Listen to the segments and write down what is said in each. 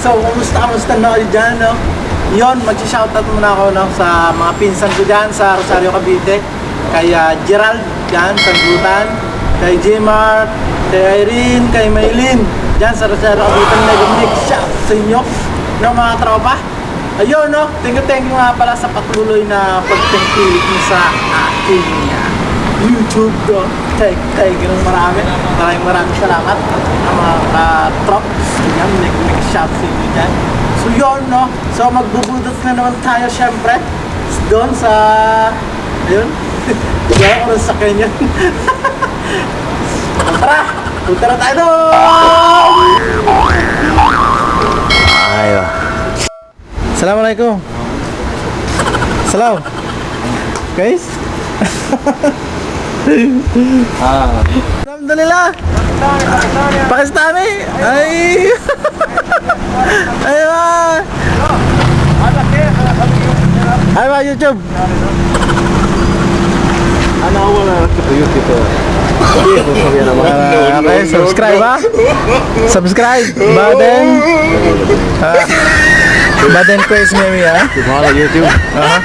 So, kumusta, kumusta na kayo dyan, no? Yon, mag-shoutout muna ako, no? Sa mga pinsan ko dyan sa Rosario Cavite. Kay ah, Gerald, dyan, sa Gutan. Kay Jmar, kay Irene, kay Maylin. Dyan sa Rosario Cavite. Nag-mix shout sa inyo, no, mga tropa? Ayun, no? Thank you, thank you nga pala sa patuloy na pagtangkilik niyo sa aking ah, YouTube ko. Thank you ng marami. Maraming maraming salamat ng mga ka-trops. Yan, nag-shout sa inyo dyan. So yun, no? So magbubudots na naman tayo, syempre. Doon sa... Ayun. Wala ko rin sa kanya. Tara! Punta na tayo doon! Aywa. Assalamualaikum. Salam. Guys. ah. Alhamdulillah. Pakistani. Eh. Ay. Aywa. Aywa YouTube. Ano, Ana awal YouTube. Eh. Okay, subscribe ah. Subscribe. Baden. Uh, baden praise me ah. Subhanallah YouTube. Uh -huh.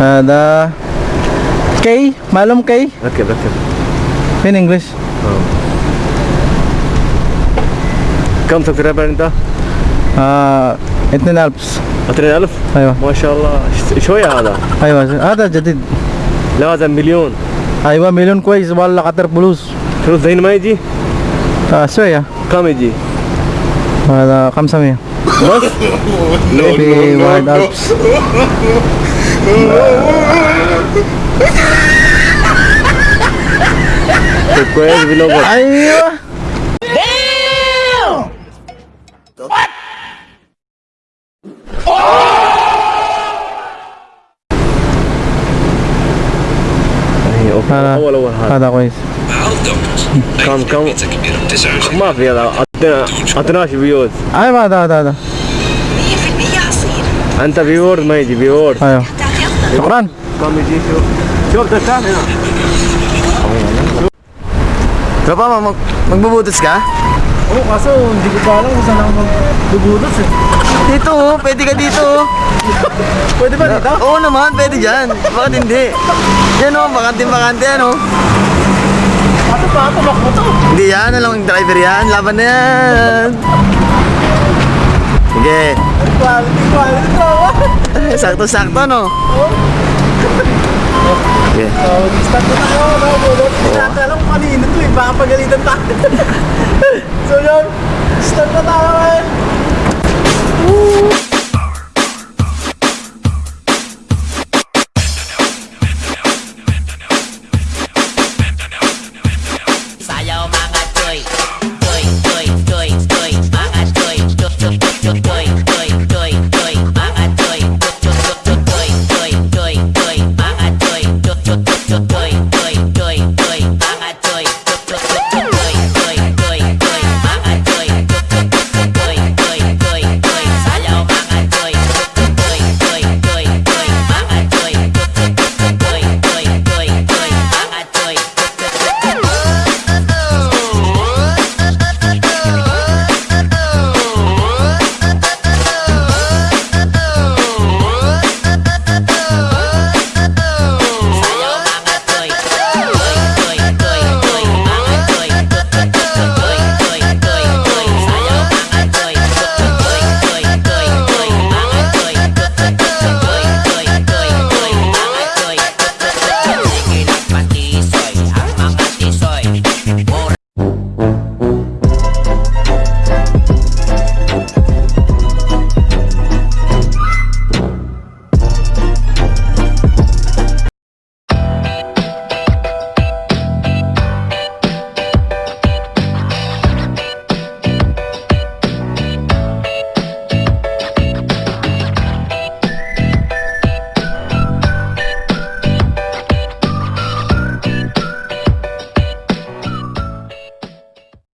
Ada. K? معلوم K? ركب ركب in English. كم سبسكرايبر انت؟ آه 2000 20000 أيوه. ما شاء الله شوية هذا؟ أيوه هذا جديد. لازم مليون. أيوه مليون كويس. والله قطر فلوس فلوس زين ما يجي؟ آه شوية. كم يجي؟ هذا 500 بس؟ في واحد ألف طيب كويس بلوجر أيوه. هذا هذا كويس كم كم ما في هذا عطناش فيوز أيوه هذا هذا هذا 100% عصير انت فيور ما يجي فيور أيوه شكرا mamy gdzieś Shorter ka? Tropa, mag mag magbubutas ka? Oo, oh, kaso hindi ko pa alam kung saan ako magbubutas eh. Dito oh, pwede ka dito oh. pwede ba dito? Oo naman, pwede dyan. Bakit hindi? Yan oh, bakante-bakante ano. Oh. Kaso pa, tumakbo to. Hindi yan, alam yung driver yan. Laban na yan. Sige. Quality, quality, Sakto-sakto no? Oo. Sige. So, start na? Bulot. Hindi natin alam kung kanino to eh. Baka pagalitan tayo. so yun, start na tayo!